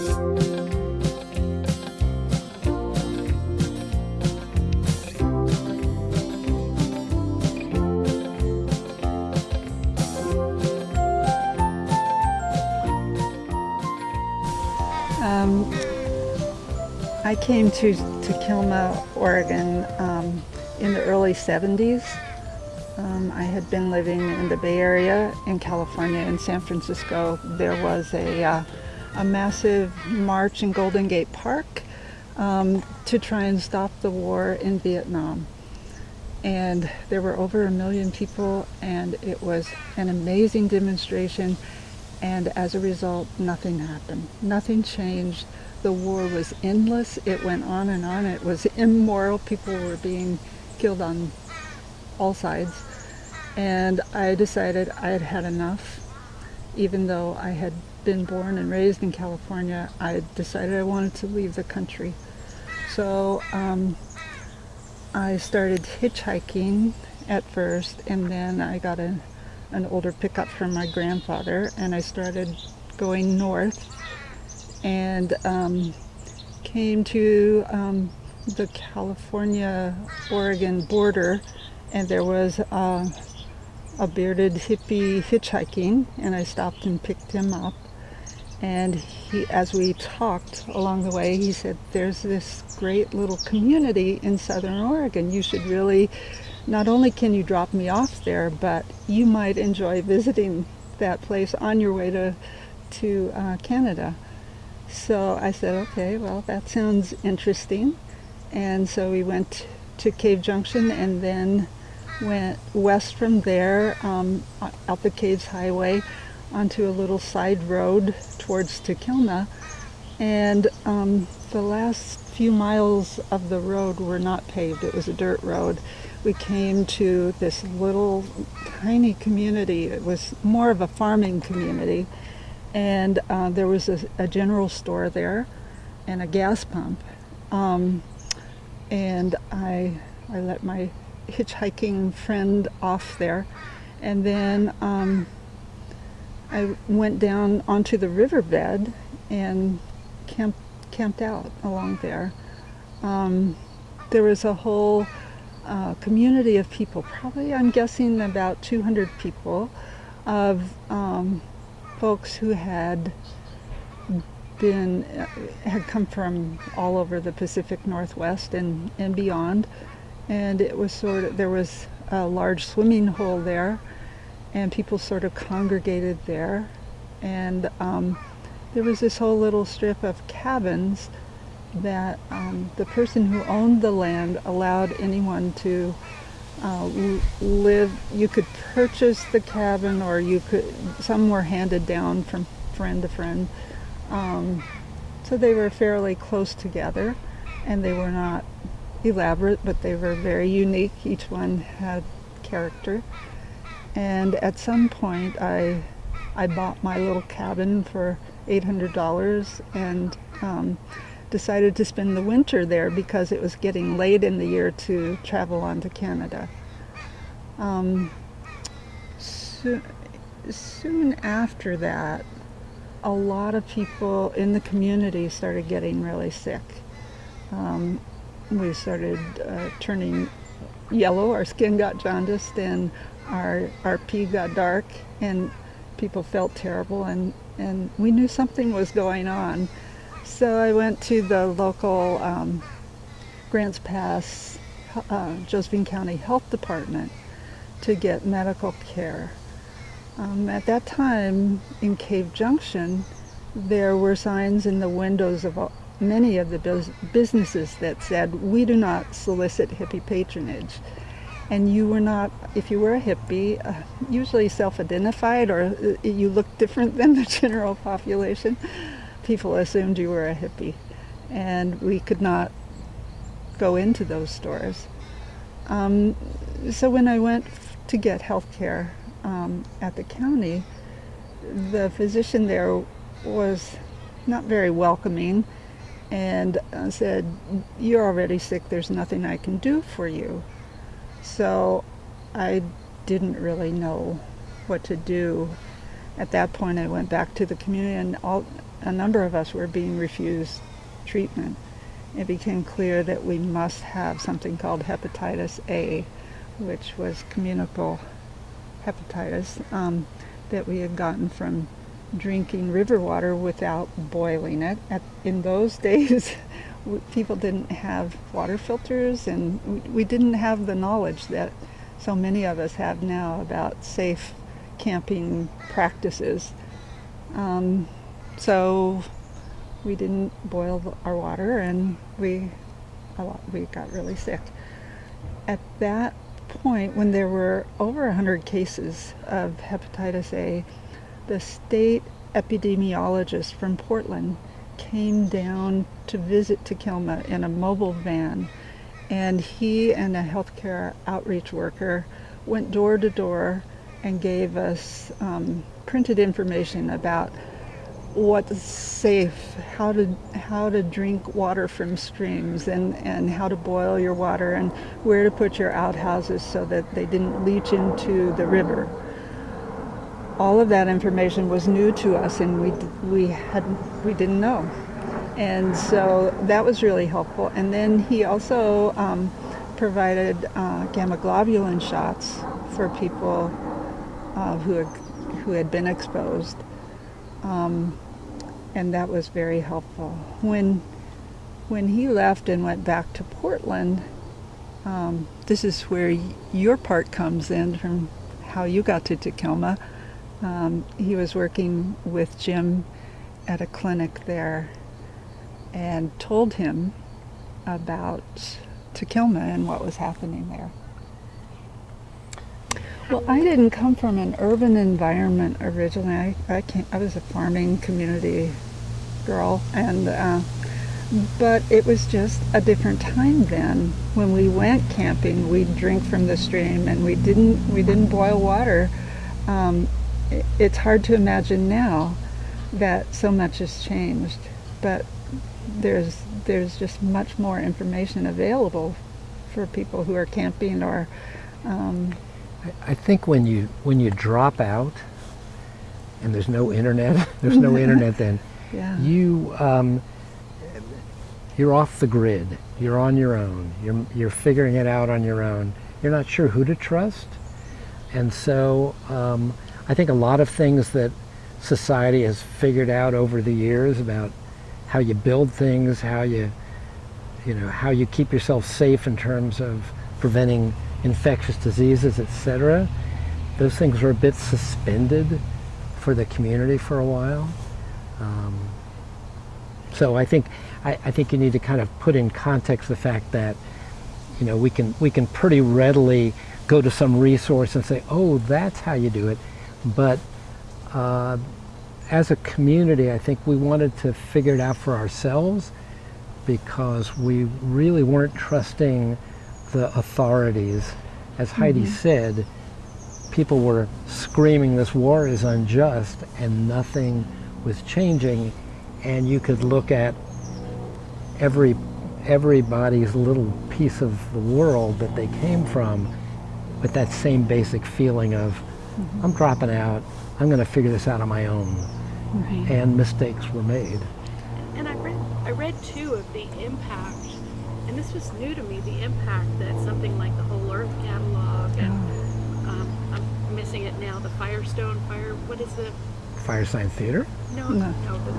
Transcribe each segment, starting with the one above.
Um, I came to, Takilma, Oregon um, in the early 70s. Um, I had been living in the Bay Area in California in San Francisco. There was a, uh, a massive march in Golden Gate Park um, to try and stop the war in Vietnam. And there were over a million people and it was an amazing demonstration and as a result nothing happened. Nothing changed. The war was endless. It went on and on. It was immoral. People were being killed on all sides. And I decided I had had enough. Even though I had been born and raised in California, I decided I wanted to leave the country. So um, I started hitchhiking at first, and then I got a, an older pickup from my grandfather, and I started going north and um, came to um, the California-Oregon border, and there was uh, a bearded hippie hitchhiking, and I stopped and picked him up. And he, as we talked along the way, he said, there's this great little community in Southern Oregon. You should really, not only can you drop me off there, but you might enjoy visiting that place on your way to, to uh, Canada. So I said, okay, well, that sounds interesting. And so we went to Cave Junction and then went west from there um, out the Caves Highway onto a little side road towards Takilma. And um, the last few miles of the road were not paved. It was a dirt road. We came to this little tiny community. It was more of a farming community and uh, there was a, a, general store there and a gas pump. Um, and I, I let my hitchhiking friend off there. And then um, I went down onto the riverbed and camped, camped out along there. Um, there was a whole uh, community of people, probably I'm guessing about 200 people, of um, folks who had been uh, had come from all over the Pacific Northwest and and beyond and it was sort of there was a large swimming hole there and people sort of congregated there and um, there was this whole little strip of cabins that um, the person who owned the land allowed anyone to uh, live, you could purchase the cabin or you could, some were handed down from friend to friend. Um, so they were fairly close together and they were not elaborate, but they were very unique. Each one had character. And at some point I, I bought my little cabin for $800 and um, decided to spend the winter there because it was getting late in the year to travel on to Canada. Um, so, soon after that, a lot of people in the community started getting really sick. Um, we started uh, turning yellow, our skin got jaundiced, and our, our pee got dark, and people felt terrible, and, and we knew something was going on. So I went to the local um, Grants Pass, uh, Josephine County Health Department to get medical care. Um, at that time in Cave Junction, there were signs in the windows of many of the businesses that said, we do not solicit hippie patronage. And you were not, if you were a hippie, uh, usually self-identified or uh, you looked different than the general population, people assumed you were a hippie. And we could not go into those stores. Um, so when I went to get health care um, at the county, the physician there was not very welcoming and uh, said, you're already sick, there's nothing I can do for you. So I didn't really know what to do at that point I went back to the community and all, a number of us were being refused treatment. It became clear that we must have something called hepatitis A, which was communicable hepatitis um, that we had gotten from drinking river water without boiling it. At, in those days, people didn't have water filters and we didn't have the knowledge that so many of us have now about safe camping practices. Um, so we didn't boil our water and we lot, we got really sick. At that point, when there were over 100 cases of hepatitis A, the state epidemiologist from Portland came down to visit Takilma in a mobile van and he and a healthcare outreach worker went door to door and gave us um, printed information about what's safe, how to how to drink water from streams, and and how to boil your water, and where to put your outhouses so that they didn't leach into the river. All of that information was new to us, and we we had we didn't know, and so that was really helpful. And then he also um, provided uh, gamma globulin shots for people uh, who had, who had been exposed. Um, and that was very helpful. When, when he left and went back to Portland, um, this is where your part comes in from how you got to Takilma. Um, he was working with Jim at a clinic there and told him about Takilma and what was happening there. Well, I didn't come from an urban environment originally. I, I, came, I was a farming community girl, and uh, but it was just a different time then. When we went camping, we'd drink from the stream, and we didn't we didn't boil water. Um, it, it's hard to imagine now that so much has changed, but there's there's just much more information available for people who are camping or um, I think when you when you drop out and there's no internet, there's no internet then, yeah. you um, you're off the grid. You're on your own. You're you're figuring it out on your own. You're not sure who to trust, and so um, I think a lot of things that society has figured out over the years about how you build things, how you you know how you keep yourself safe in terms of preventing infectious diseases, etc. Those things were a bit suspended for the community for a while. Um, so I think I, I, think you need to kind of put in context the fact that you know we can we can pretty readily go to some resource and say, oh, that's how you do it, but uh, as a community, I think we wanted to figure it out for ourselves because we really weren't trusting the authorities. As Heidi mm -hmm. said, people were screaming this war is unjust and nothing was changing and you could look at every everybody's little piece of the world that they came from with that same basic feeling of mm -hmm. I'm dropping out, I'm going to figure this out on my own. Right. And mistakes were made. And I read I read too of the impact and this was new to me, the impact that something like the Whole Earth catalog and um, I'm missing it now, the Firestone Fire, what is it? Firesign Theater? No, no. no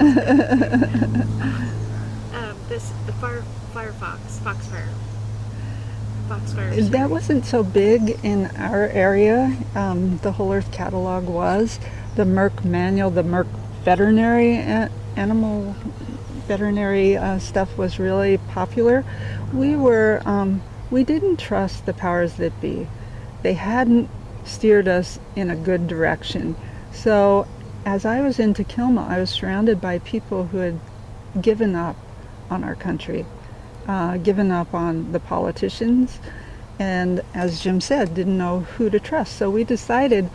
um, this, the Fire, Firefox, Foxfire. That wasn't so big in our area. Um, the Whole Earth catalog was. The Merck manual, the Merck veterinary animal veterinary uh, stuff was really popular, we were, um, we didn't trust the powers that be. They hadn't steered us in a good direction. So as I was in Takilma, I was surrounded by people who had given up on our country, uh, given up on the politicians, and as Jim said, didn't know who to trust. So we decided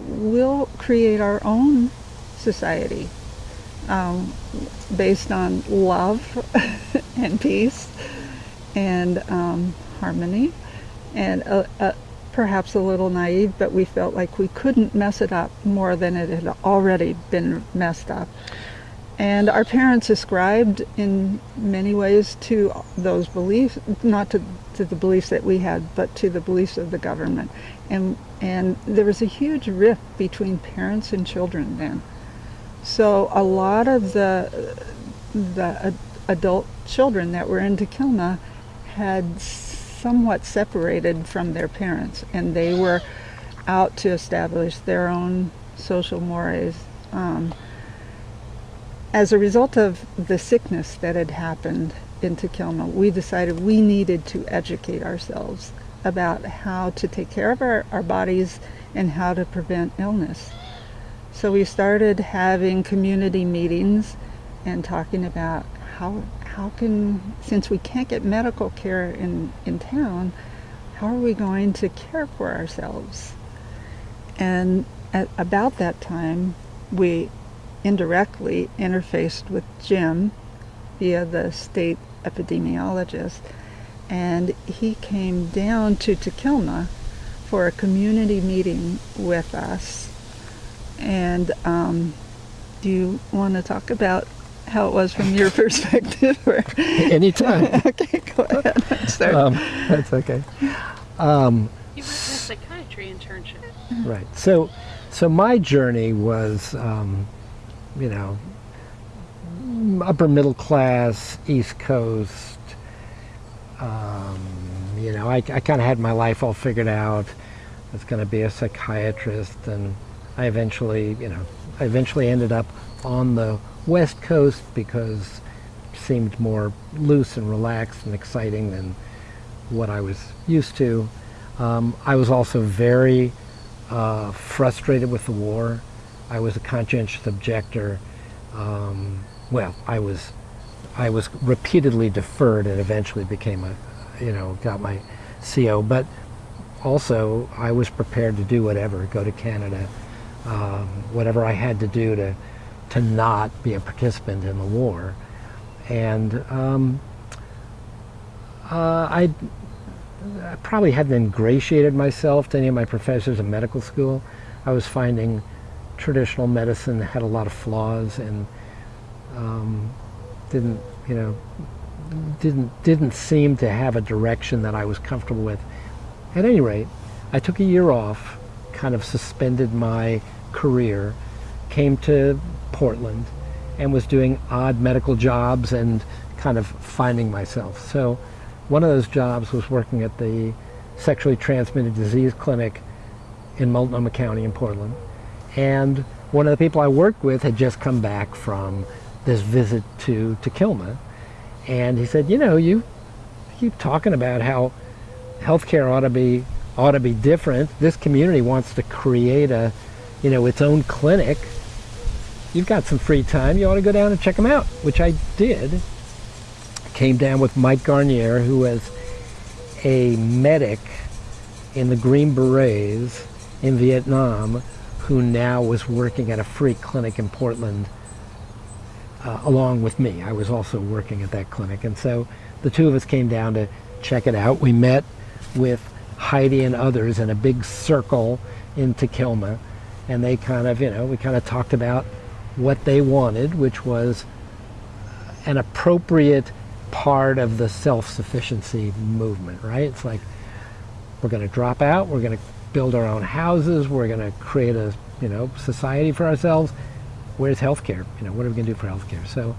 we'll create our own society um, based on love and peace and um, harmony and uh, uh, perhaps a little naive, but we felt like we couldn't mess it up more than it had already been messed up. And our parents ascribed in many ways to those beliefs, not to, to the beliefs that we had, but to the beliefs of the government. And, and there was a huge rift between parents and children then. So a lot of the, the adult children that were in Takilma had somewhat separated from their parents, and they were out to establish their own social mores. Um, as a result of the sickness that had happened in Takilma, we decided we needed to educate ourselves about how to take care of our, our bodies and how to prevent illness. So we started having community meetings and talking about how how can since we can't get medical care in, in town, how are we going to care for ourselves? And at about that time, we indirectly interfaced with Jim via the state epidemiologist, and he came down to Takilma for a community meeting with us. And um, do you want to talk about how it was from your perspective? Anytime. okay, go ahead. Um, that's okay. Um, you went to a psychiatry internship. Right. So, so my journey was um, you know, upper middle class, East Coast. Um, you know, I, I kind of had my life all figured out. I was going to be a psychiatrist, and I eventually, you know, I eventually ended up on the West Coast because it seemed more loose and relaxed and exciting than what I was used to. Um, I was also very uh, frustrated with the war. I was a conscientious objector. Um, well, I was, I was repeatedly deferred and eventually became a, you know, got my CO. But also, I was prepared to do whatever, go to Canada, um, whatever I had to do to, to not be a participant in the war. And um, uh, I, I probably hadn't ingratiated myself to any of my professors in medical school. I was finding traditional medicine had a lot of flaws and um, didn't, you know, didn't didn't seem to have a direction that I was comfortable with. At any rate, I took a year off, kind of suspended my career, came to Portland, and was doing odd medical jobs and kind of finding myself. So, one of those jobs was working at the sexually transmitted disease clinic in Multnomah County in Portland and one of the people I worked with had just come back from this visit to, Takilma. And he said, you know, you keep talking about how healthcare ought to be ought to be different. This community wants to create a, you know, its own clinic. You've got some free time. You ought to go down and check them out, which I did. Came down with Mike Garnier, who was a medic in the Green Berets in Vietnam, who now was working at a free clinic in Portland uh, along with me. I was also working at that clinic. And so the two of us came down to check it out. We met with Heidi and others in a big circle in Takilma. And they kind of, you know, we kind of talked about what they wanted, which was an appropriate part of the self-sufficiency movement, right? It's like, we're going to drop out, we're going to build our own houses. We're going to create a you know society for ourselves. Where's healthcare? You know, what are we going to do for healthcare? So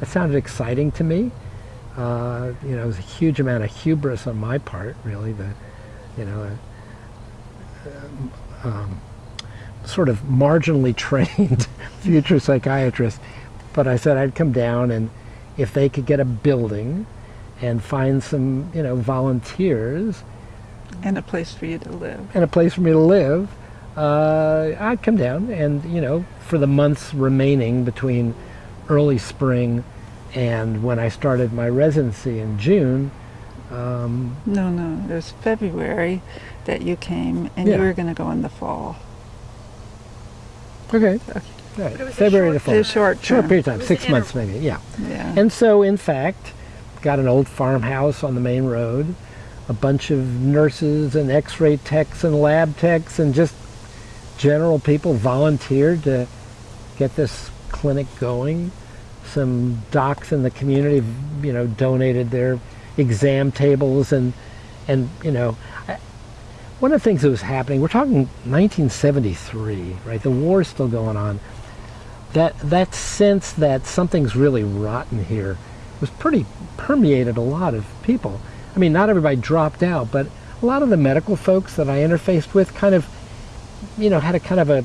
that sounded exciting to me. Uh, you know, it was a huge amount of hubris on my part, really. The, you know, uh, um, sort of marginally trained future psychiatrist. But I said I'd come down and if they could get a building and find some, you know, volunteers and a place for you to live. And a place for me to live. Uh, I'd come down and, you know, for the months remaining between early spring and when I started my residency in June. Um, no, no, it was February that you came and yeah. you were going to go in the fall. Okay. okay. Right. February to fall. short, short period of time, six months maybe, yeah. yeah. And so, in fact, got an old farmhouse on the main road a bunch of nurses and x-ray techs and lab techs and just general people volunteered to get this clinic going. some docs in the community, you know, donated their exam tables and and you know, I, one of the things that was happening. We're talking 1973, right? The war's still going on. That that sense that something's really rotten here was pretty permeated a lot of people. I mean, not everybody dropped out, but a lot of the medical folks that I interfaced with kind of, you know, had a kind of a,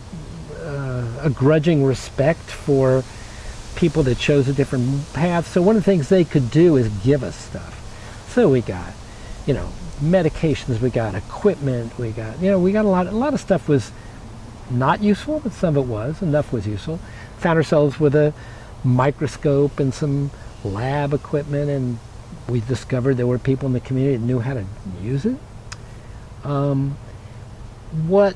uh, a grudging respect for people that chose a different path. So one of the things they could do is give us stuff. So we got, you know, medications, we got equipment, we got, you know, we got a lot, a lot of stuff was not useful, but some of it was, enough was useful. Found ourselves with a microscope and some lab equipment and we discovered there were people in the community that knew how to use it. Um, what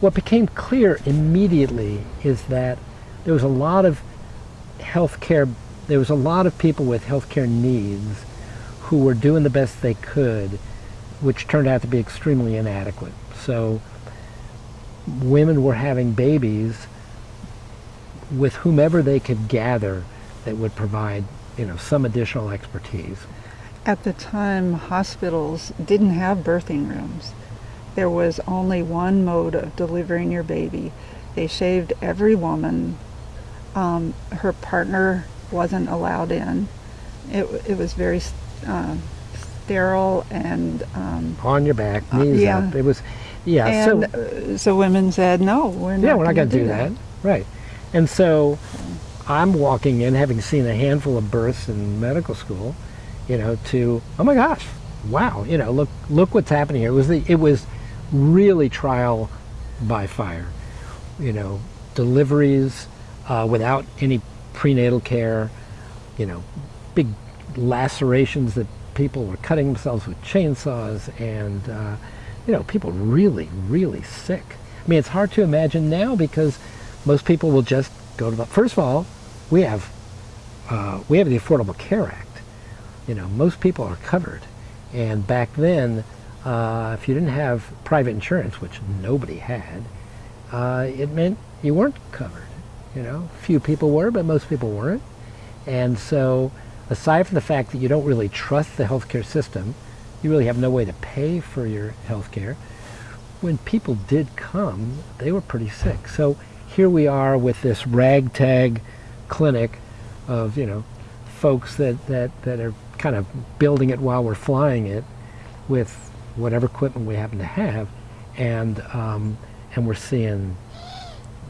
what became clear immediately is that there was a lot of healthcare there was a lot of people with healthcare needs who were doing the best they could which turned out to be extremely inadequate so women were having babies with whomever they could gather that would provide you know some additional expertise at the time, hospitals didn't have birthing rooms. There was only one mode of delivering your baby. They shaved every woman. Um, her partner wasn't allowed in. It, it was very uh, sterile and um, on your back, uh, knees uh, yeah. up. It was, yeah. And, so, uh, so women said, "No, we're not. Yeah, we're not going to do that. that. Right. And so, I'm walking in, having seen a handful of births in medical school, you know, to oh my gosh, wow, you know, look look what's happening here. It was the it was really trial by fire, you know, deliveries uh, without any prenatal care, you know, big lacerations that people were cutting themselves with chainsaws, and uh, you know, people really really sick. I mean, it's hard to imagine now because most people will just go to the. First of all, we have uh, we have the Affordable Care Act you know, most people are covered. And back then, uh, if you didn't have private insurance, which nobody had, uh, it meant you weren't covered. You know, few people were, but most people weren't. And so, aside from the fact that you don't really trust the healthcare system, you really have no way to pay for your healthcare. When people did come, they were pretty sick. So here we are with this ragtag clinic of, you know, folks that, that, that are kind of building it while we're flying it with whatever equipment we happen to have, and um, and we're seeing,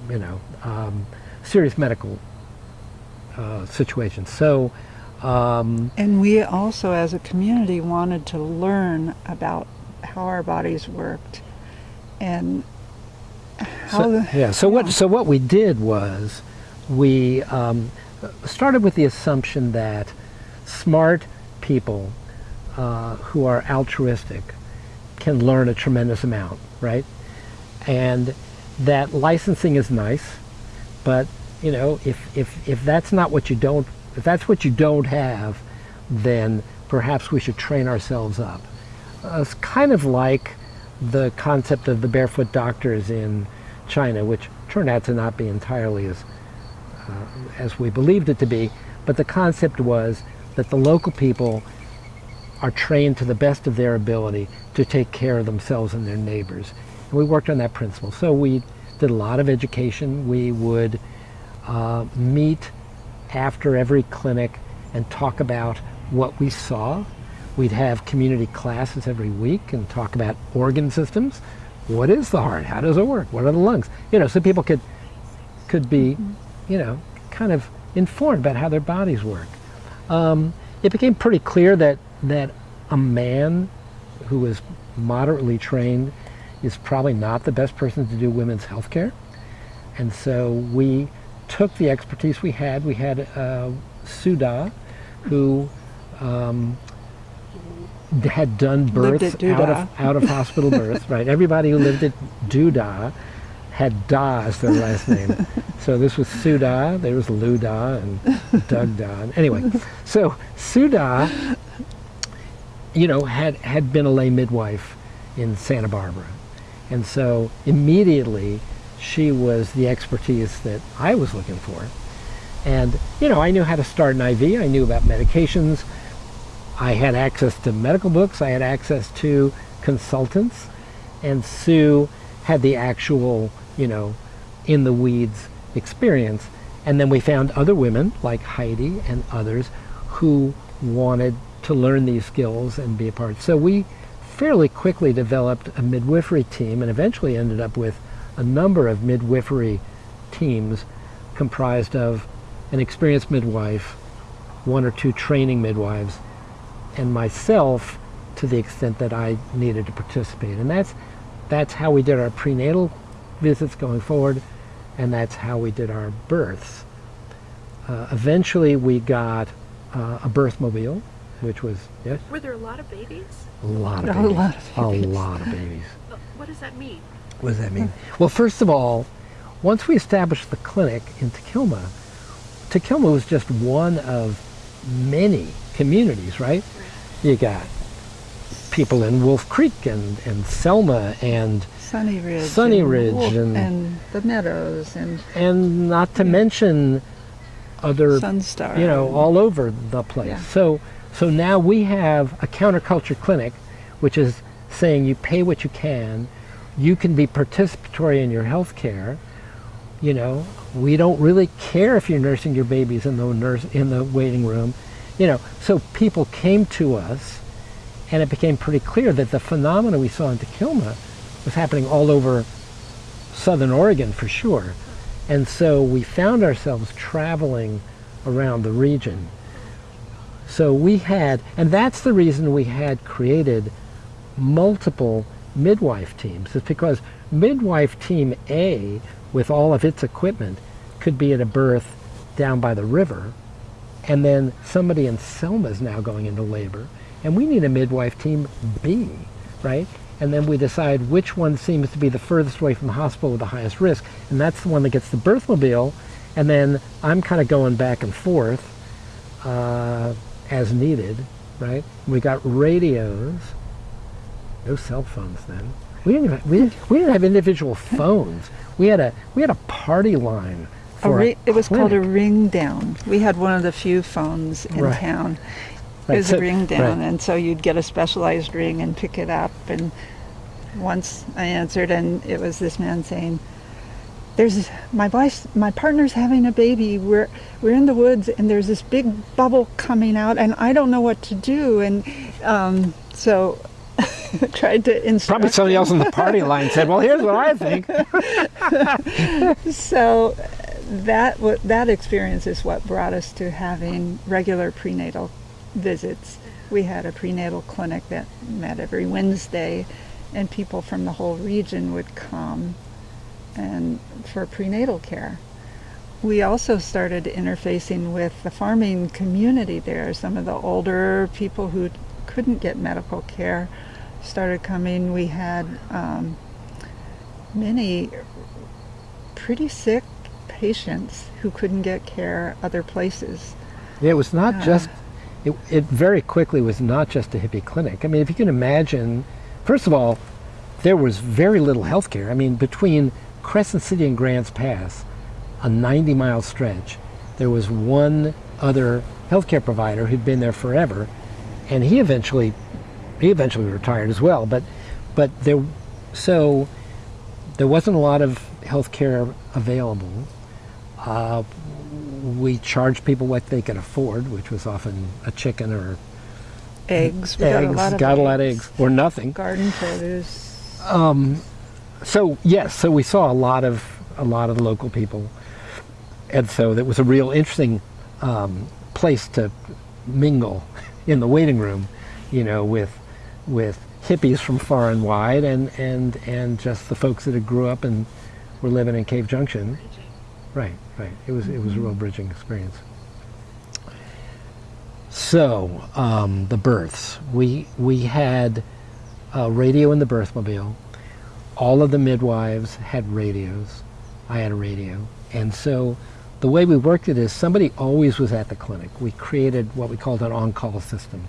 you know, um, serious medical uh, situations. So. Um, and we also, as a community, wanted to learn about how our bodies worked, and how. So, the, yeah. So yeah. what? So what we did was, we um, started with the assumption that smart people uh, who are altruistic can learn a tremendous amount, right? And that licensing is nice, but you know, if, if, if that's not what you don't, if that's what you don't have, then perhaps we should train ourselves up. Uh, it's kind of like the concept of the barefoot doctors in China, which turned out to not be entirely as, as we believed it to be, but the concept was that the local people are trained to the best of their ability to take care of themselves and their neighbors. And we worked on that principle. So we did a lot of education. We would uh, meet after every clinic and talk about what we saw. We'd have community classes every week and talk about organ systems. What is the heart? How does it work? What are the lungs? You know, so people could could be, you know, kind of informed about how their bodies work um, it became pretty clear that, that a man who is moderately trained is probably not the best person to do women's health care. And so we took the expertise we had. We had uh, Suda, who um, had done births out of, out of hospital births, right? Everybody who lived at Duda had Da as their last name. so this was Suda, there was Lou Da and Doug Da. Anyway, so Suda, you know, had, had been a lay midwife in Santa Barbara. And so immediately she was the expertise that I was looking for. And, you know, I knew how to start an IV. I knew about medications. I had access to medical books. I had access to consultants. And Sue had the actual, you know, in the weeds experience. And then we found other women like Heidi and others who wanted to learn these skills and be a part. So we fairly quickly developed a midwifery team and eventually ended up with a number of midwifery teams comprised of an experienced midwife, one or two training midwives, and myself to the extent that I needed to participate. And that's that's how we did our prenatal visits going forward, and that's how we did our births. Uh, eventually, we got uh, a birth mobile, which was yes. Were there a lot of babies? A lot of A babies. lot of A lot of babies. What does that mean? What does that mean? Well, first of all, once we established the clinic in Takilma, Takilma was just one of many communities, right? You got people in Wolf Creek and, and Selma and Sunny Ridge. Sunny and Ridge Wolf- and- and the Meadows and and not to mention other Sunstar. you know, all over the place. Yeah. So, so now we have a counterculture clinic, which is saying you pay what you can, you can be participatory in your health care. You know, we don't really care if you're nursing your babies in the nurse in the waiting room. You know, so people came to us, and it became pretty clear that the phenomena we saw in Takilma was happening all over Southern Oregon for sure. And so we found ourselves traveling around the region. So we had, and that's the reason we had created multiple midwife teams, is because midwife team A, with all of its equipment, could be at a birth down by the river, and then somebody in Selma is now going into labor, and we need a midwife team B, right? And then we decide which one seems to be the furthest away from the hospital with the highest risk, and that's the one that gets the birthmobile, and then I'm kind of going back and forth uh, as needed, right? We got radios, no cell phones then. We didn't even, we didn't, we didn't have individual phones. We had a we had a party line. A For ri- it was called a ring down. We had one of the few phones in Right. town. Right, It was so- a ring down, right. and so you'd get a specialized ring and pick it up. And once I answered, and it was this man saying, "There's my wife, my partner's having a baby. We're we're in the woods, and there's this big bubble coming out, and I don't know what to do." And um, so. tried to instruct Probably somebody else on the party line said, "Well, here's what I think." so that that experience is what brought us to having regular prenatal visits. We had a prenatal clinic that met every Wednesday, and people from the whole region would come and for prenatal care. We also started interfacing with the farming community there. Some of the older people who couldn't get medical care started coming. We had um, many pretty sick patients who couldn't get care other places. It was not Yeah. just, it, it very quickly was not just a hippie clinic. I mean, if you can imagine, first of all, there was very little health care. I mean, between Crescent City and Grants Pass, a 90 mile stretch, there was one other healthcare provider who'd been there forever, and he eventually, he eventually retired as well. But, but there, so there wasn't a lot of health care available. Uh, we charged people what they could afford, which was often a chicken or Eggs. We eggs. got a lot of got a lot of eggs or nothing. Garden produce. Um, so yes, so we saw a lot of a lot of the local people, and so that was a real interesting um, place to mingle in the waiting room, you know, with with hippies from far and wide, and and and just the folks that had grew up and were living in Cave Junction. Right, right. It was it was a real bridging experience. So um, the births, we we had a radio in the birthmobile. All of the midwives had radios. I had a radio, and so the way we worked it is somebody always was at the clinic. We created what we called an on-call system,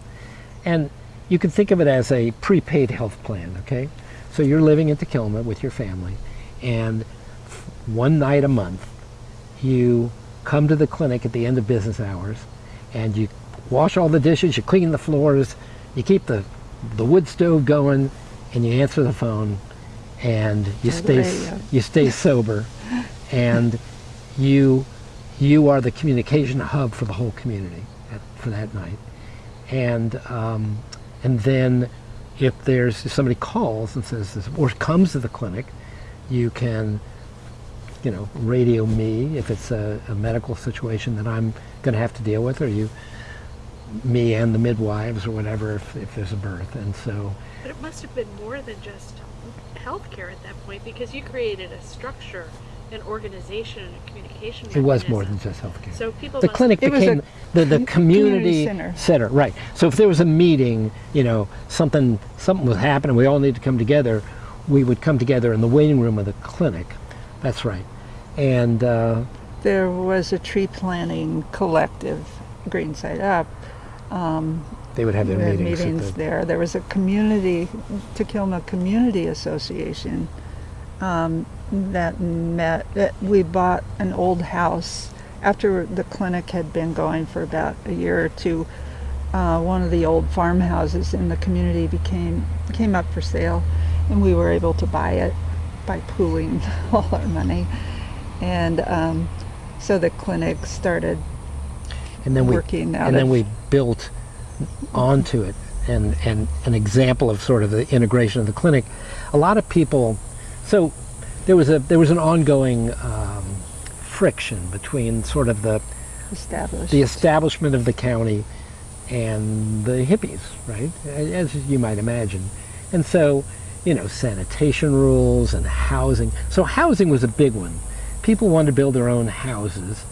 and you can think of it as a prepaid health plan. Okay, so you're living in Takilma with your family, and one night a month you come to the clinic at the end of business hours, and you wash all the dishes, you clean the floors, you keep the the wood stove going, and you answer the phone, and you stay you stay sober, and you you are the communication hub for the whole community at, for that night, and um, and then if there's if somebody calls and says this or comes to the clinic, you can you know radio me if it's a, a medical situation that I'm going to have to deal with, or you me and the midwives or whatever if, if there's a birth, and so. But it must have been more than just healthcare at that point because you created a structure an organization and a communication It was more than just healthcare. So people the clinic became the, the community, community center. center. Right. So if there was a meeting, you know, something something was happening, we all need to come together, we would come together in the waiting room of the clinic. That's right. And uh, there was a tree planting collective, Green Side Up. Um, they would have their meetings, meetings the there. There was a community, Takilma Community Association, um, that met. That we bought an old house after the clinic had been going for about a year or two. Uh, one of the old farmhouses in the community became came up for sale, and we were able to buy it by pooling all our money, and um, so the clinic started and then working we and then we built onto it and and an example of sort of the integration of the clinic. A lot of people, so there was a there was an ongoing um, friction between sort of the the establishment of the county and the hippies, right? As you might imagine, and so you know sanitation rules and housing. So housing was a big one. People wanted to build their own houses.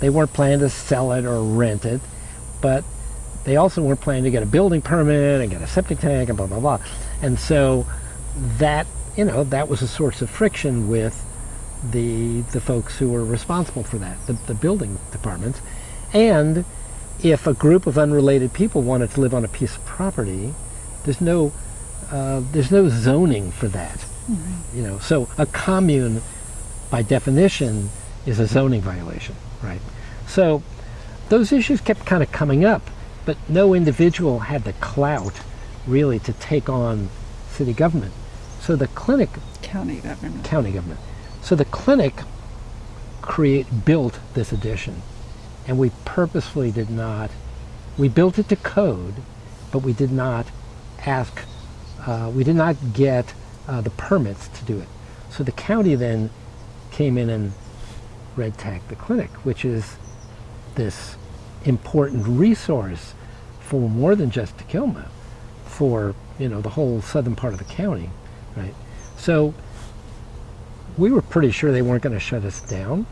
They weren't planning to sell it or rent it, but they also weren't planning to get a building permit and get a septic tank and blah blah blah. And so that you know, that was a source of friction with the the folks who were responsible for that, the, the building departments. And if a group of unrelated people wanted to live on a piece of property, there's no uh, there's no zoning for that. Mm-hmm. You know, so a commune, by definition, is a zoning violation, right? So those issues kept kind of coming up, but no individual had the clout really to take on city government. So the clinic county government county government. So the clinic create built this addition and we purposefully did not. We built it to code, but we did not ask. Uh, we did not get uh, the permits to do it. So the county then came in and red tagged the clinic, which is this important resource for more than just Takilma, for you know the whole southern part of the county right? So we were pretty sure they weren't going to shut us down,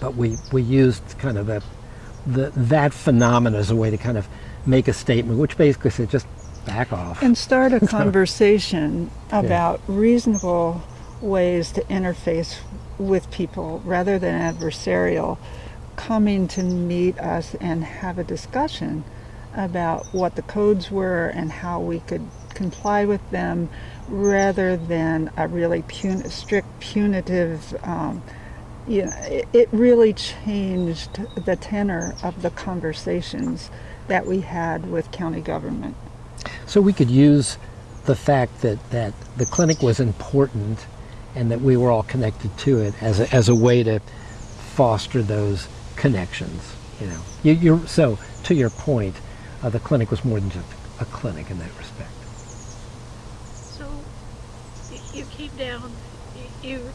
but we, we used kind of that, the, that phenomenon as a way to kind of make a statement, which basically said just back off. And start a conversation about yeah. reasonable ways to interface with people rather than adversarial, coming to meet us and have a discussion about what the codes were and how we could comply with them rather than a really pun- strict punitive um, you know, it, it really changed the tenor of the conversations that we had with county government. So we could use the fact that, that the clinic was important and that we were all connected to it as a, as a way to foster those connections. You know, you, so to your point, uh, the clinic was more than just a clinic in that respect. So you came down, you, you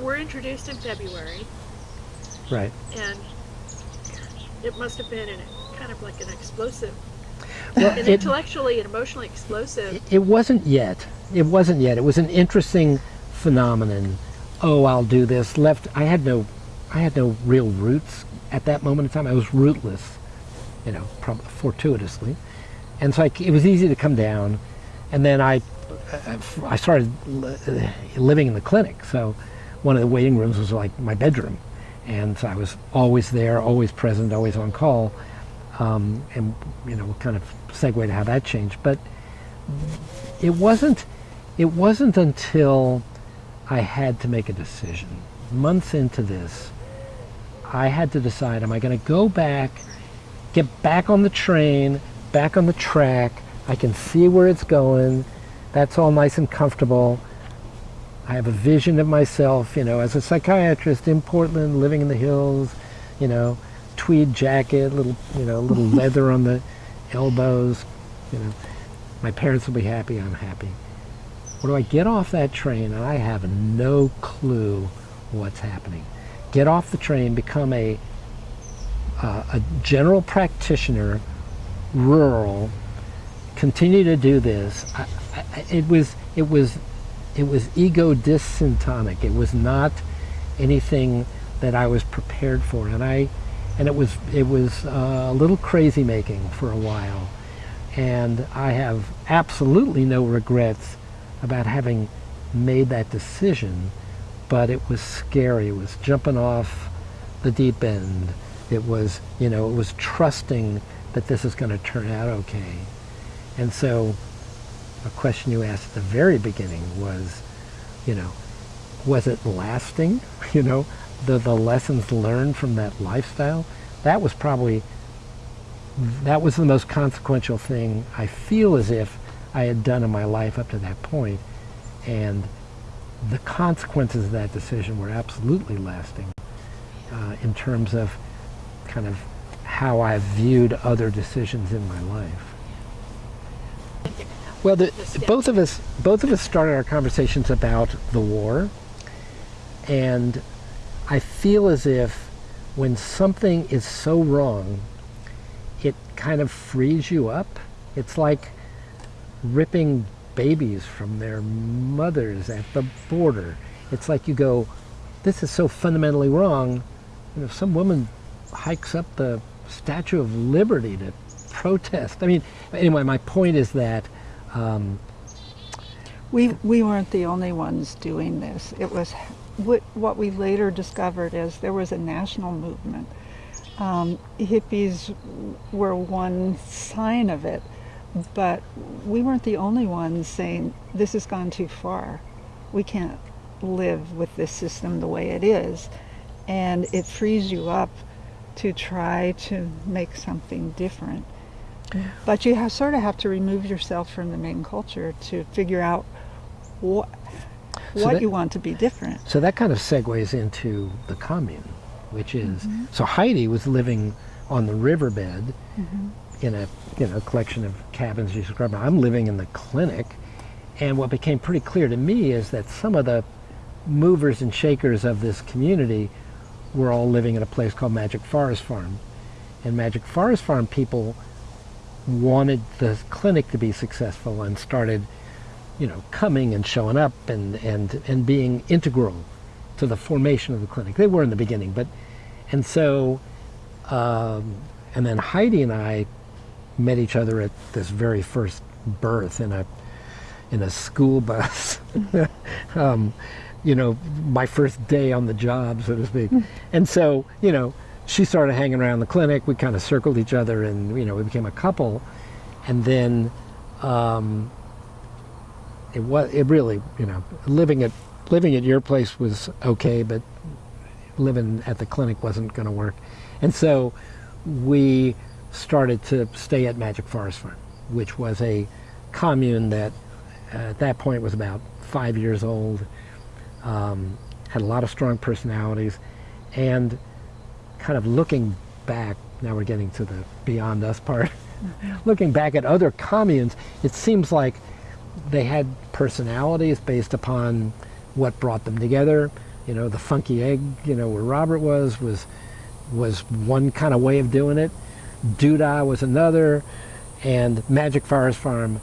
were introduced in February. Right. And it must have been an, kind of like an explosive, well, an it, intellectually and emotionally explosive. It, it wasn't yet. It wasn't yet. It was an interesting phenomenon. Oh, I'll do this. Left. I had no, I had no real roots at that moment in time. I was rootless, you know, fortuitously, and so I, it was easy to come down. And then I I started living in the clinic, so one of the waiting rooms was like my bedroom, and so I was always there, always present, always on call, um, and you know, kind of segue to how that changed. But it wasn't, it wasn't until I had to make a decision months into this. I had to decide, am I going to go back, get back on the train, back on the track, I can see where it's going, that's all nice and comfortable. I have a vision of myself, you know, as a psychiatrist in Portland, living in the hills, you know, tweed jacket, little, you know, little leather on the elbows, you know. My parents will be happy, I'm happy. What do I get off that train and I have no clue what's happening. Get off the train, become a uh, a general practitioner, rural, continue to do this. I, I, it was it was it was ego dysyntonic. It was not anything that I was prepared for, and I and it was it was uh, a little crazy making for a while, and I have absolutely no regrets about having made that decision, but it was scary. It was jumping off the deep end. It was you know it was trusting that this is going to turn out okay, and so a question you asked at the very beginning was, you know, was it lasting? You know, the, the lessons learned from that lifestyle? That was probably, that was the most consequential thing I feel as if I had done in my life up to that point. And the consequences of that decision were absolutely lasting uh, in terms of kind of how I viewed other decisions in my life. Well, the, both of us both of us started our conversations about the war, and I feel as if when something is so wrong, it kind of frees you up. It's like ripping babies from their mothers at the border. It's like you go, this is so fundamentally wrong. And if some woman hikes up the Statue of Liberty to protest, I mean, anyway, my point is that um, we, we weren't the only ones doing this. It was what, we later discovered is there was a national movement. Um, hippies were one sign of it, but we weren't the only ones saying this has gone too far. We can't live with this system the way it is. And it frees you up to try to make something different. But you have, sort of have to remove yourself from the main culture to figure out what, so what that, you want to be different. So that kind of segues into the commune, which is, mm -hmm. so Heidi was living on the riverbed mm -hmm. In a you know collection of cabins you described. I'm living in the clinic, and what became pretty clear to me is that some of the movers and shakers of this community were all living in a place called Magic Forest Farm. And Magic Forest Farm people wanted the clinic to be successful and started, you know, coming and showing up and, and, and being integral to the formation of the clinic. They were in the beginning, but, and so, um, and then Heidi and I met each other at this very first birth in a, in a school bus. um, you know, my first day on the job, so to speak. and so, you know, she started hanging around the clinic. We kind of circled each other, and you know, we became a couple. And then um, it was it really, you know, living at living at your place was okay, but living at the clinic wasn't going to work. And so we started to stay at Magic Forest Farm, which was a commune that uh, at that point was about five years old, um, had a lot of strong personalities, and kind of looking back, now we're getting to the beyond us part, looking back at other communes, it seems like they had personalities based upon what brought them together. You know, the funky egg, you know, where Robert was, was, was one kind of way of doing it. Doodah was another, and Magic Forest Farm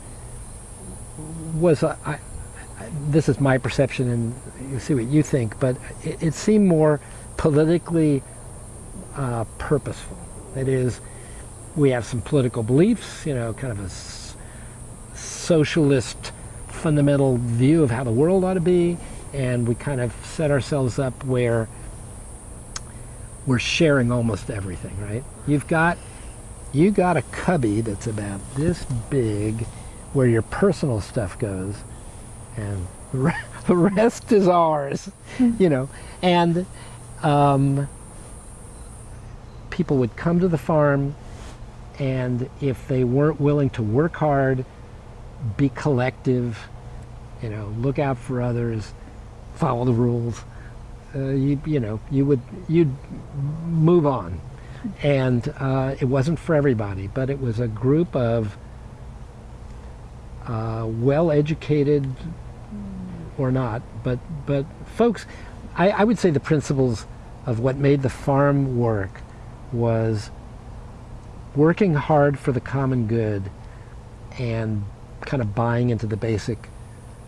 was, I, this is my perception and you see what you think, but it, it seemed more politically uh, purposeful. That is, we have some political beliefs, you know, kind of a socialist fundamental view of how the world ought to be, and we kind of set ourselves up where we're sharing almost everything, right? You've got you got a cubby that's about this big where your personal stuff goes and the rest is ours, you know. And um, people would come to the farm and if they weren't willing to work hard, be collective, you know, look out for others, follow the rules, uh, you, you know, you would, you'd move on. And uh, it wasn't for everybody, but it was a group of uh, well-educated or not, but, but folks, I, I would say the principles of what made the farm work was working hard for the common good and kind of buying into the basic,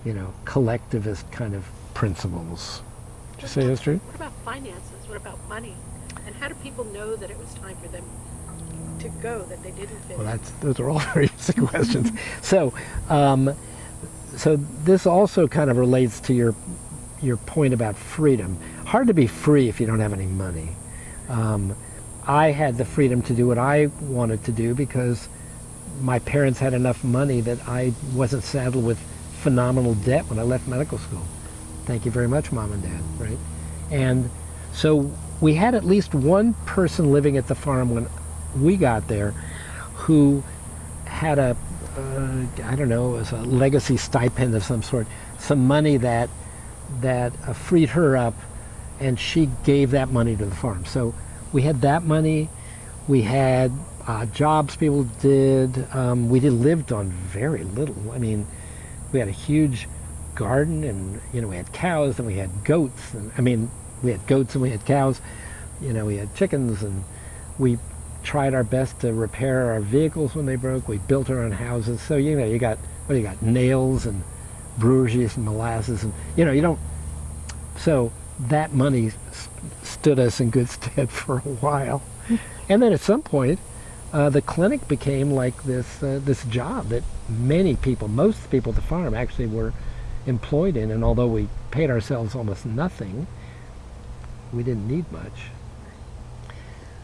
you know, collectivist kind of principles. Did you say that's true? What about finances? What about money? And how do people know that it was time for them to go, that they didn't fit Well, that's, those are all very basic questions. So, um, so this also kind of relates to your your point about freedom. Hard to be free if you don't have any money. Um, I had the freedom to do what I wanted to do because my parents had enough money that I wasn't saddled with phenomenal debt when I left medical school. Thank you very much, mom and dad, right? And so we had at least one person living at the farm when we got there who had a uh, I don't know, it was a legacy stipend of some sort, some money that that uh, freed her up, and she gave that money to the farm. So we had that money. We had uh, jobs people did. Um, we did lived on very little. I mean, we had a huge garden, and you know we had cows, and we had goats. And I mean, we had goats and we had cows. You know, we had chickens, and we tried our best to repair our vehicles when they broke. We built our own houses. So you know, you got what do you got? Nails and brewer's and molasses, and you know, you don't. So that money stood us in good stead for a while. and then at some point, uh, the clinic became like this uh, this job that many people, most people at the farm actually were employed in. And although we paid ourselves almost nothing, we didn't need much.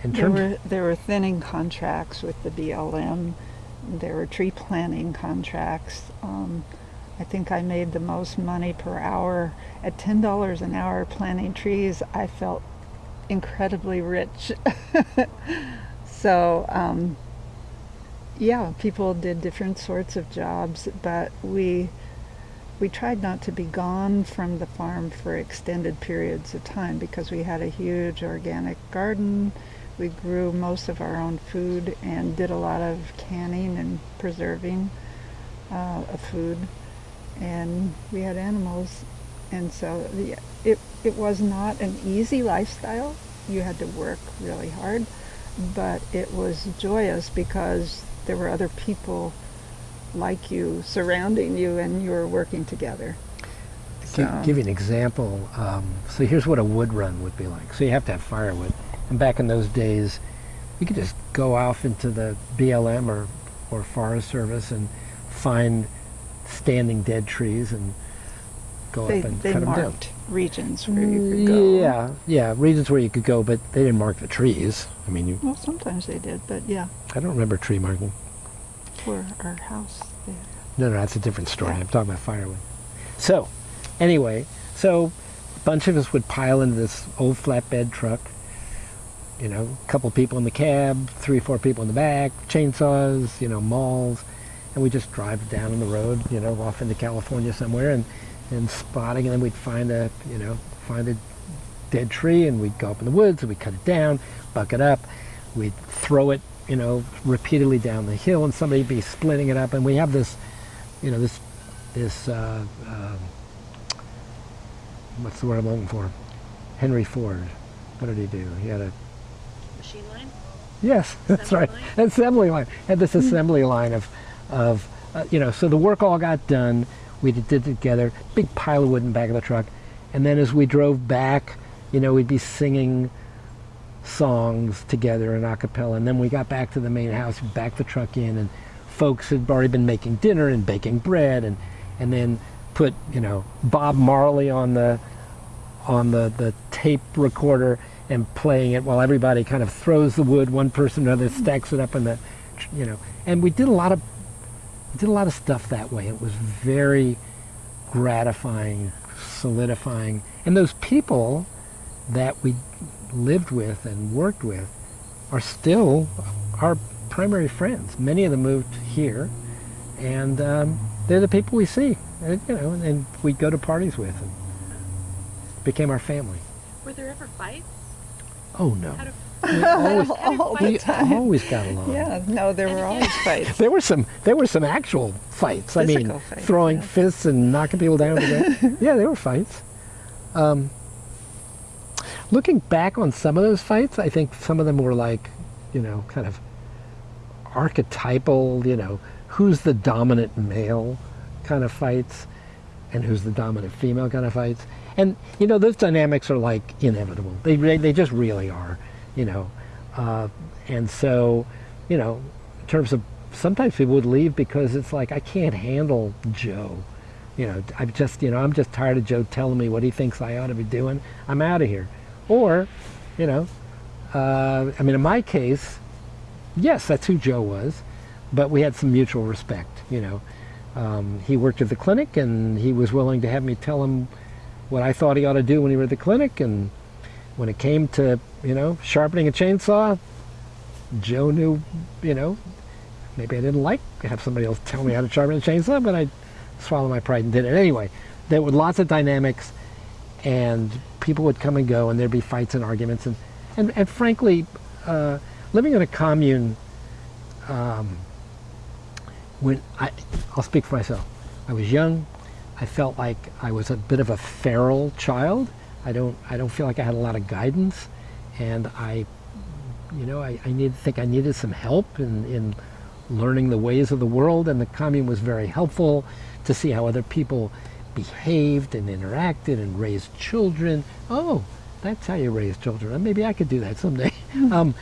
In there were there were thinning contracts with the BLM. There were tree planting contracts. Um, I think I made the most money per hour at ten dollars an hour planting trees. I felt incredibly rich. so um, yeah, people did different sorts of jobs, but we we tried not to be gone from the farm for extended periods of time because we had a huge organic garden. We grew most of our own food and did a lot of canning and preserving uh, of food. And we had animals. And so the, it, it was not an easy lifestyle. You had to work really hard. But it was joyous because there were other people like you surrounding you and you were working together. So. Give, give you an example. Um, so here's what a wood run would be like. So you have to have firewood. And back in those days, you could just go off into the BLM or, or Forest Service and find standing dead trees and go they, up and they cut them down. marked regions where you could go. Yeah, yeah, regions where you could go, but they didn't mark the trees. I mean, you. Well, sometimes they did, but yeah. I don't remember tree marking. For our house. No, no, that's a different story. I'm talking about firewood. So, anyway, so a bunch of us would pile into this old flatbed truck. You know, a couple people in the cab, three or four people in the back, chainsaws, you know, mauls, and we just drive down on the road, you know, off into California somewhere, and and spotting, and then we'd find a, you know, find a dead tree, and we'd go up in the woods, and we'd cut it down, buck it up, we'd throw it, you know, repeatedly down the hill, and somebody'd be splitting it up, and we have this, you know, this, this, uh, uh, what's the word I'm looking for? Henry Ford. What did he do? He had a machine line. Yes, that's right. Line? Assembly line. Had this assembly line of, of, uh, you know, so the work all got done we did it together, big pile of wood in the back of the truck. And then as we drove back, you know, we'd be singing songs together in a cappella. And then we got back to the main house, backed the truck in, and folks had already been making dinner and baking bread, and and then put you know Bob Marley on the on the the tape recorder and playing it while everybody kind of throws the wood one person or another stacks it up in the you know and we did a lot of did a lot of stuff that way. It was very gratifying, solidifying. And those people that we lived with and worked with are still our primary friends. Many of them moved here, and um, they're the people we see, and, you know, and, and we go to parties with, and became our family. Were there ever fights? Oh no. How We always, All we always got along. Yeah, no, there were always fights. There were some. There were some actual fights. I mean, fights, throwing yeah. fists and knocking people down. Yeah, there were fights. Um, looking back on some of those fights, I think some of them were like, you know, kind of archetypal. You know, who's the dominant male kind of fights, and who's the dominant female kind of fights. And you know, those dynamics are like inevitable. They they just really are. You know, uh, and so, you know, in terms of sometimes people would leave because it's like I can't handle Joe. You know, I'm just you know I'm just tired of Joe telling me what he thinks I ought to be doing. I'm out of here. Or, you know, uh, I mean, in my case, yes, that's who Joe was, but we had some mutual respect. You know, um, he worked at the clinic, and he was willing to have me tell him what I thought he ought to do when he was at the clinic, and when it came to you know sharpening a chainsaw, Joe knew, you know, maybe I didn't like to have somebody else tell me how to sharpen a chainsaw, but I swallowed my pride and did it anyway. There were lots of dynamics, and people would come and go, and there'd be fights and arguments, and and, and frankly, uh, living in a commune, um, when I, I'll speak for myself. I was young. I felt like I was a bit of a feral child. I don't I don't feel like I had a lot of guidance, and I, you know, I, I need think I needed some help in, in learning the ways of the world, and the commune was very helpful to see how other people behaved and interacted and raised children. Oh, that's how you raise children. Maybe I could do that someday. um,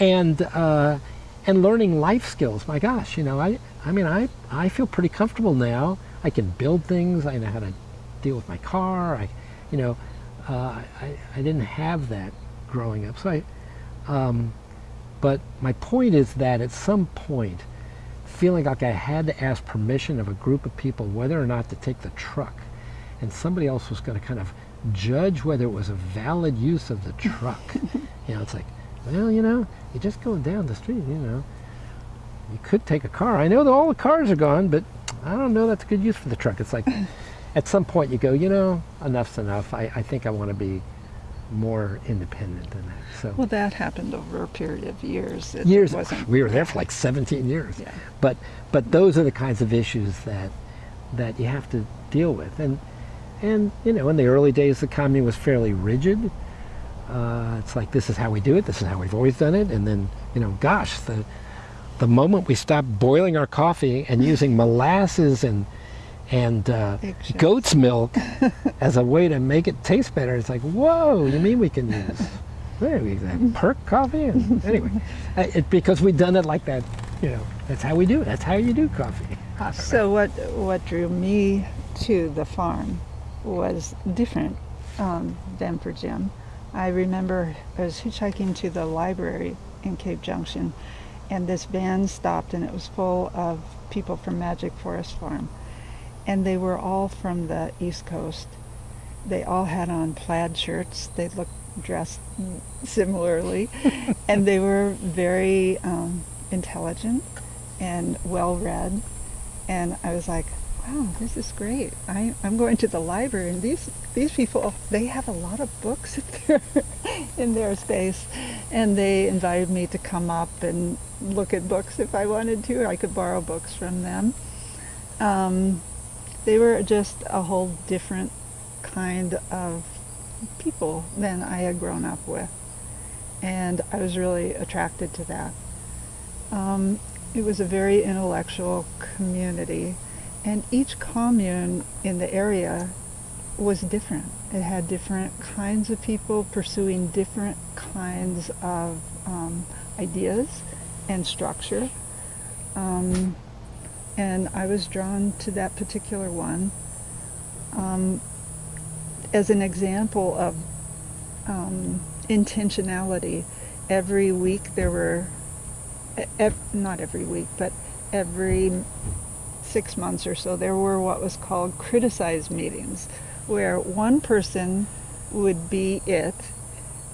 and uh, and learning life skills. My gosh, you know, I I mean, I I feel pretty comfortable now. I can build things. I know how to deal with my car. I, you know, uh, I I didn't have that growing up. So I, um, but my point is that at some point, feeling like I had to ask permission of a group of people whether or not to take the truck, and somebody else was going to kind of judge whether it was a valid use of the truck. you know, it's like, well, you know, you're just going down the street, you know. You could take a car. I know that all the cars are gone, but I don't know that's a good use for the truck. It's like, at some point you go, you know, enough's enough. I, I think I want to be more independent than that. So Well, that happened over a period of years. It years wasn't. we were there for like 17 years. Yeah. But but those are the kinds of issues that that you have to deal with. And and you know, in the early days, the commune was fairly rigid. Uh, it's like this is how we do it. This is how we've always done it. And then you know, gosh, the the moment we stop boiling our coffee and using molasses and and uh, goat's milk as a way to make it taste better, it's like, whoa! You mean we can use hey, we have perk coffee? And anyway, it, because we've done it like that, you know, that's how we do it. That's how you do coffee. So what what drew me to the farm was different um, than for Jim. I remember I was hitchhiking to the library in Cave Junction, and this van stopped, and it was full of people from Magic Forest Farm, and they were all from the East Coast. They all had on plaid shirts. They looked dressed similarly, and they were very um, intelligent and well read and I was like, wow, this is great. I, I'm going to the library, and these these people they have a lot of books in their in their space, and they invited me to come up and look at books if I wanted to. I could borrow books from them. Um, they were just a whole different kind of people than I had grown up with, and I was really attracted to that. Um, it was a very intellectual community, and each commune in the area was different. It had different kinds of people pursuing different kinds of um, ideas and structure. Um, and I was drawn to that particular one um, as an example of um, intentionality. Every week there were ev- not every week, but every six months or so, there were what was called criticized meetings, where one person would be it,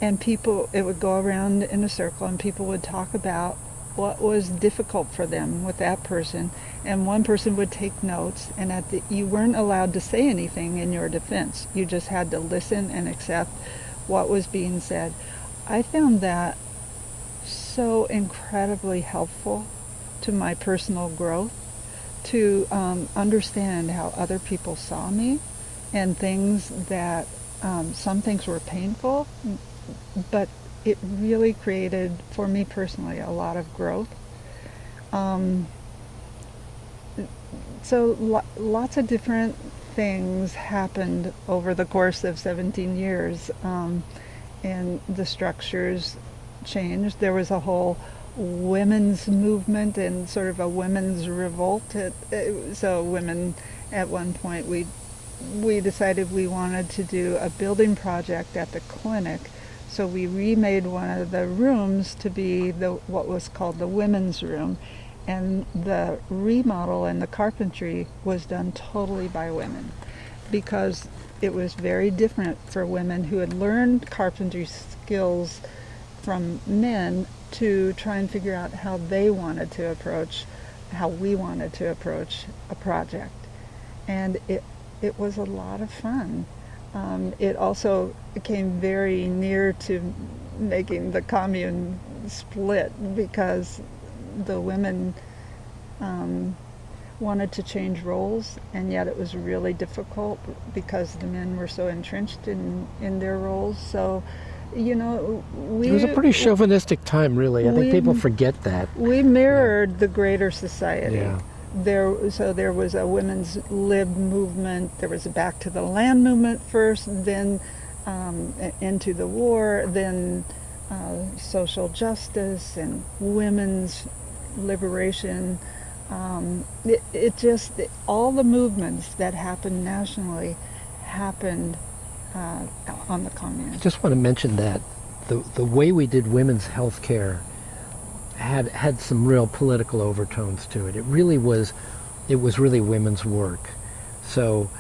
and people, it would go around in a circle and people would talk about what was difficult for them with that person. And one person would take notes and at the, you weren't allowed to say anything in your defense. You just had to listen and accept what was being said. I found that so incredibly helpful to my personal growth to um, understand how other people saw me and things that um, some things were painful, but it really created, for me personally, a lot of growth. Um, so lo lots of different things happened over the course of 17 years, um, and the structures changed. There was a whole women's movement and sort of a women's revolt. It, so women, at one point, we we decided we wanted to do a building project at the clinic. So we remade one of the rooms to be the what was called the women's room. And the remodel and the carpentry was done totally by women because it was very different for women who had learned carpentry skills from men to try and figure out how they wanted to approach, how we wanted to approach a project. And it, it was a lot of fun. Um, it also came very near to making the commune split because the women um, wanted to change roles and yet it was really difficult because the men were so entrenched in, in their roles. So you know, we... It was a pretty chauvinistic time, really. I think people forget that. We mirrored yeah. the greater society. Yeah. There, so there was a women's lib movement. There was a back to the land movement first, then um, into the war, then uh, social justice and women's liberation. Um, it, it just, all the movements that happened nationally happened uh, on the. I just want to mention that the, the way we did women's health care had had some real political overtones to it. It really was, it was really women's work. So,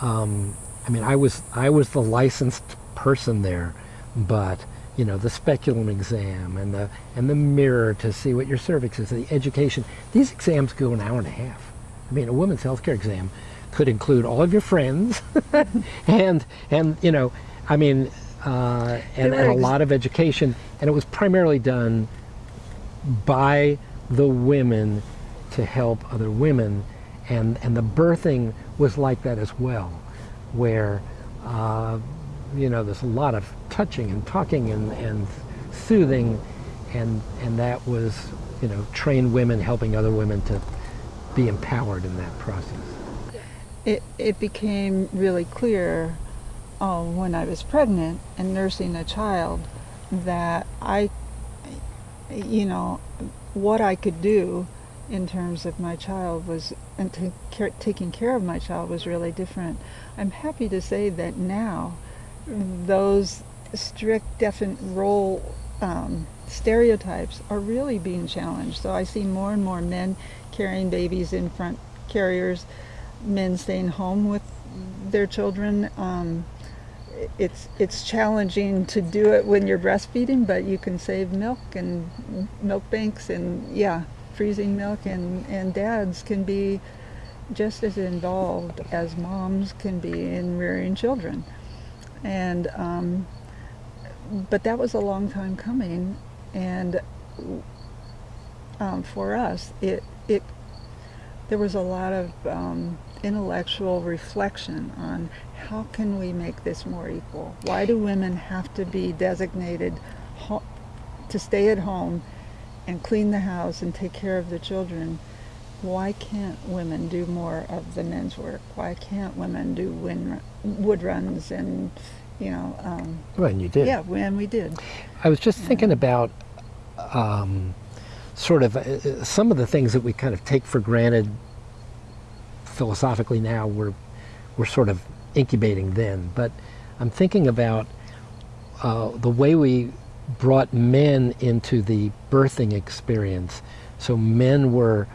um, I mean, I was I was the licensed person there, but you know the speculum exam and the and the mirror to see what your cervix is, the education. These exams go an hour and a half. I mean, a women's healthcare exam could include all of your friends. And and you know I mean uh, and, and, a lot of education. And it was primarily done by the women to help other women. And and the birthing was like that as well where uh, you know there's a lot of touching and talking and, and soothing. And and that was you know trained women helping other women to be empowered in that process it, it became really clear uh, when I was pregnant and nursing a child that I, you know, what I could do in terms of my child was, and care, taking care of my child was really different. I'm happy to say that now those strict, definite role um, stereotypes are really being challenged. So I see more and more men carrying babies in front carriers men staying home with their children. Um, it's it's challenging to do it when you're breastfeeding, but you can save milk and milk banks and yeah, freezing milk and and dads can be just as involved as moms can be in rearing children. And um, but that was a long time coming, and um, for us, it it there was a lot of um, intellectual reflection on how can we make this more equal? Why do women have to be designated to stay at home and clean the house and take care of the children? Why can't women do more of the men's work? Why can't women do wood runs and, you know? Um, well, and you did. Yeah, when we did. I was just yeah. thinking about um, sort of uh, some of the things that we kind of take for granted philosophically now we're we're sort of incubating then. But I'm thinking about uh, the way we brought men into the birthing experience. So men were,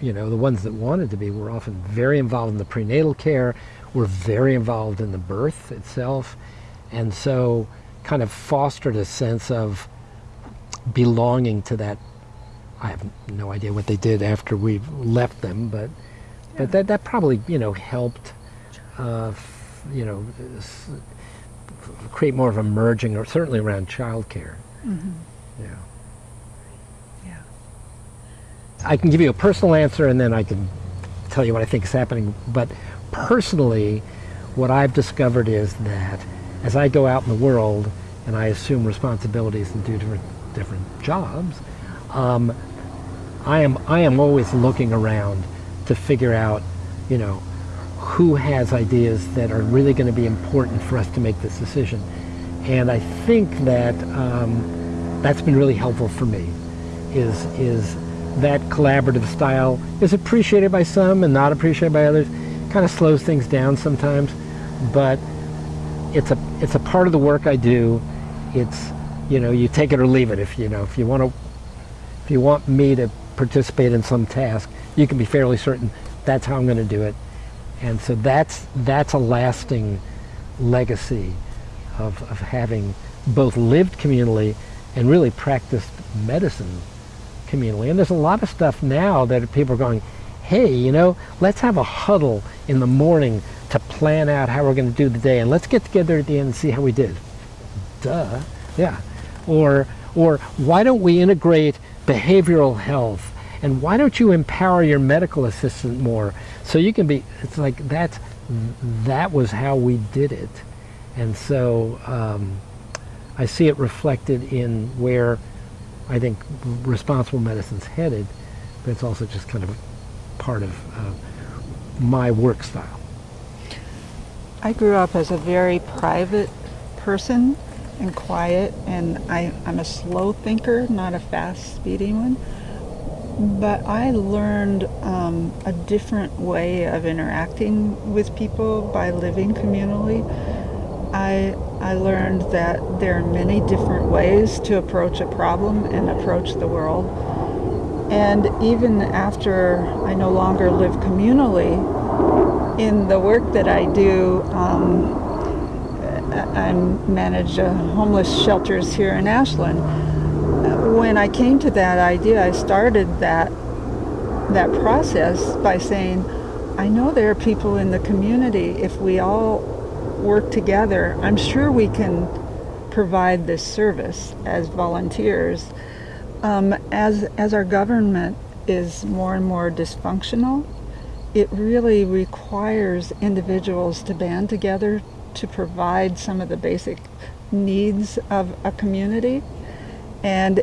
you know, the ones that wanted to be were often very involved in the prenatal care, were very involved in the birth itself. And so, kind of fostered a sense of belonging to that. I have no idea what they did after we left them, but yeah. but that that probably you know helped, uh, you know, create more of a merging, or certainly around childcare. Mm-hmm. Yeah. Yeah. I can give you a personal answer, and then I can tell you what I think is happening. But personally, what I've discovered is that as I go out in the world and I assume responsibilities and do different different jobs, um, I am I am always looking around to figure out, you know, who has ideas that are really going to be important for us to make this decision. And I think that um, that's been really helpful for me. Is is that collaborative style is appreciated by some and not appreciated by others. Kind of slows things down sometimes, but it's a it's a part of the work I do. It's you know you take it or leave it. If you know if you want to if you want me to participate in some task, you can be fairly certain that's how I'm going to do it. And so that's that's a lasting legacy of, of having both lived communally and really practiced medicine communally. And there's a lot of stuff now that people are going, hey, you know, let's have a huddle in the morning to plan out how we're going to do the day, and let's get together at the end and see how we did. Duh, yeah. Or, or why don't we integrate behavioral health, and why don't you empower your medical assistant more so you can be? It's like that. That was how we did it, and so um, I see it reflected in where I think responsible medicine's headed, but it's also just kind of part of uh, my work style. I grew up as a very private person and quiet, and I, I'm a slow thinker, not a fast, speedy one. But I learned um, a different way of interacting with people by living communally. I, I learned that there are many different ways to approach a problem and approach the world. And even after I no longer live communally, in the work that I do, um, I manage uh, homeless shelters here in Ashland. When I came to that idea, I started that that process by saying, I know there are people in the community. If we all work together, I'm sure we can provide this service as volunteers. Um, as as our government is more and more dysfunctional, it really requires individuals to band together to provide some of the basic needs of a community. And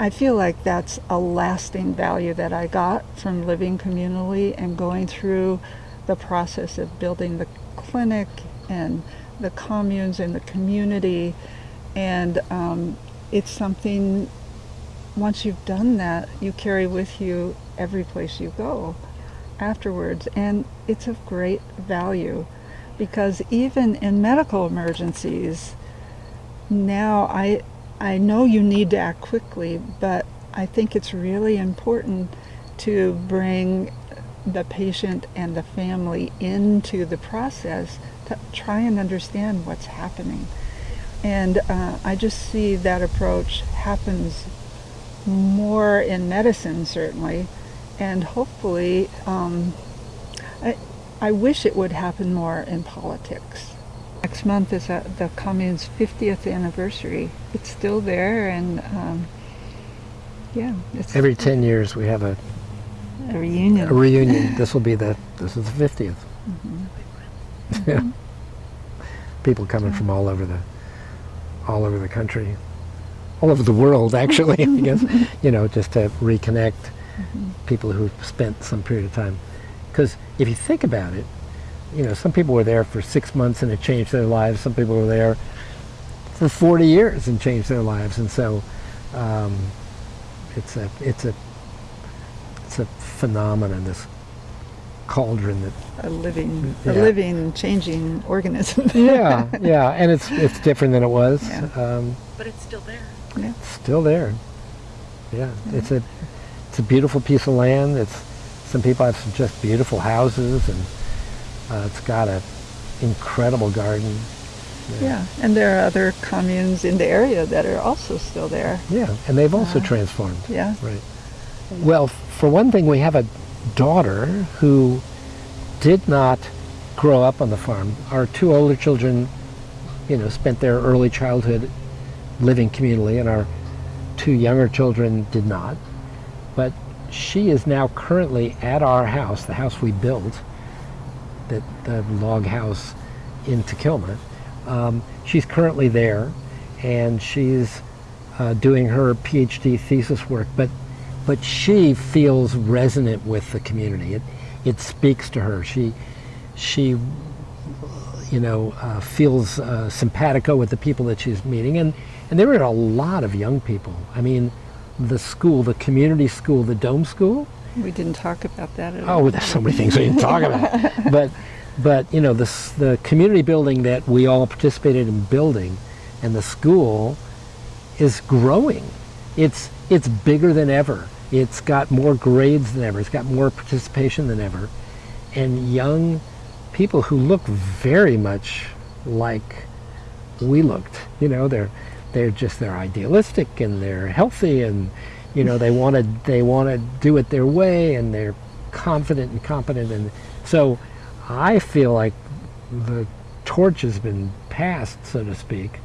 I feel like that's a lasting value that I got from living communally and going through the process of building the clinic and the communes and the community. And um, it's something, once you've done that, you carry with you every place you go afterwards. And it's of great value because even in medical emergencies, now I, I know you need to act quickly, but I think it's really important to bring the patient and the family into the process to try and understand what's happening. And uh, I just see that approach happens more in medicine, certainly, and hopefully, um, I, I wish it would happen more in politics. Next month is a, the commune's 50th anniversary. It's still there, and um, yeah. Every 10 years we have a, a reunion. A reunion. this will be the this is the 50th. Mm-hmm. yeah. Mm-hmm. People coming from all over the all over the country, all over the world, actually. I guess you know, just to reconnect mm-hmm. people who spent some period of time. Because if you think about it, you know, some people were there for six months and it changed their lives. Some people were there for 40 years and changed their lives. And so um, it's a it's a it's a phenomenon. This cauldron that a living yeah. a living changing organism. yeah, yeah, and it's it's different than it was. Yeah. Um, but it's still there. Yeah. It's still there. Yeah, yeah. it's a it's a beautiful piece of land. It's some people have some just beautiful houses, and uh, it's got an incredible garden. Yeah, and there are other communes in the area that are also still there. Yeah, and they've also Uh, transformed. Yeah. Right. Well, for one thing, we have a daughter who did not grow up on the farm. Our two older children, you know, spent their early childhood living communally, and our two younger children did not. But she is now currently at our house, the house we built, that the log house in Takilma. Um, she's currently there, and she's uh, doing her PhD thesis work. But but she feels resonant with the community. It it speaks to her. She she you know uh, feels uh, simpatico with the people that she's meeting, and and there were a lot of young people. I mean, the school, the community school, the dome school. We didn't talk about that at oh, all. Oh, there's so many things we didn't talk about. But, but you know, the the community building that we all participated in building, and the school, is growing. It's it's bigger than ever. It's got more grades than ever. It's got more participation than ever, and young people who look very much like we looked. You know, they're they're just they're idealistic and they're healthy and you know they want to they want to do it their way and they're confident and competent and so I feel like the torch has been passed, so to speak.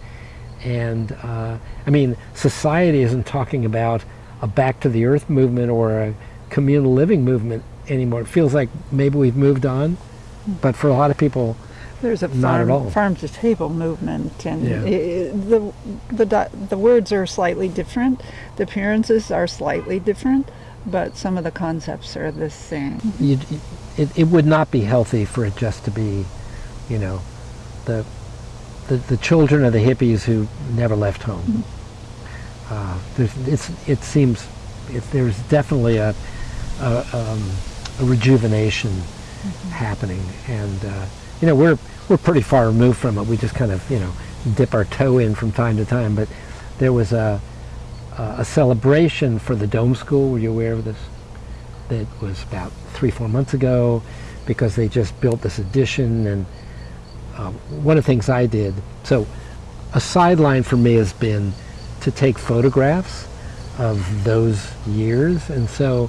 And uh, I mean, society isn't talking about a back to the earth movement or a communal living movement anymore. It feels like maybe we've moved on, but for a lot of people, There's a Not at all. farm, farm to table movement, and Yeah. i- i- the the the words are slightly different, the appearances are slightly different, but some of the concepts are the same. you, it, it would not be healthy for it just to be, you know, the the, the children of the hippies who never left home. Uh, there's, it's, it seems it, there's definitely a, a, um, a rejuvenation happening, and uh, you know we're we're pretty far removed from it. We just kind of you know dip our toe in from time to time, but there was a a celebration for the Dome School. Were you aware of this? That was about three, four months ago, because they just built this addition. And uh, one of the things I did, so a sideline for me has been to take photographs of those years. And so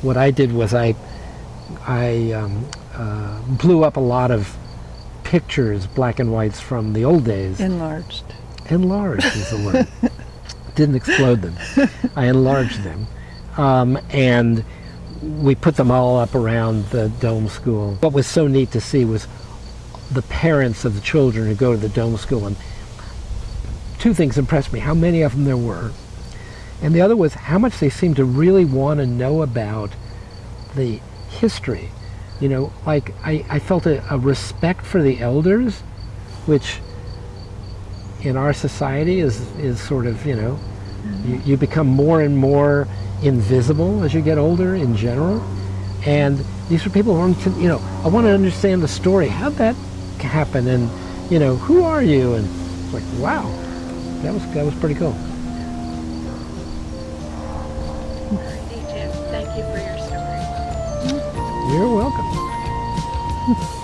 what I did was I I um, uh, blew up a lot of pictures, black and whites from the old days. Enlarged. Enlarged is the word. Didn't explode them. I enlarged them. Um, and we put them all up around the dome school. What was so neat to see was the parents of the children who go to the dome school. And two things impressed me, how many of them there were. And the other was how much they seemed to really want to know about the history. You know, like I, I felt a, a respect for the elders, which in our society is, is sort of, you know, you, you become more and more invisible as you get older in general. And these are people who want to, you know, I want to understand the story. How'd that happen? And, you know, who are you? And it's like, wow, that was, that was pretty cool. Thank you for your story. You're welcome. 음.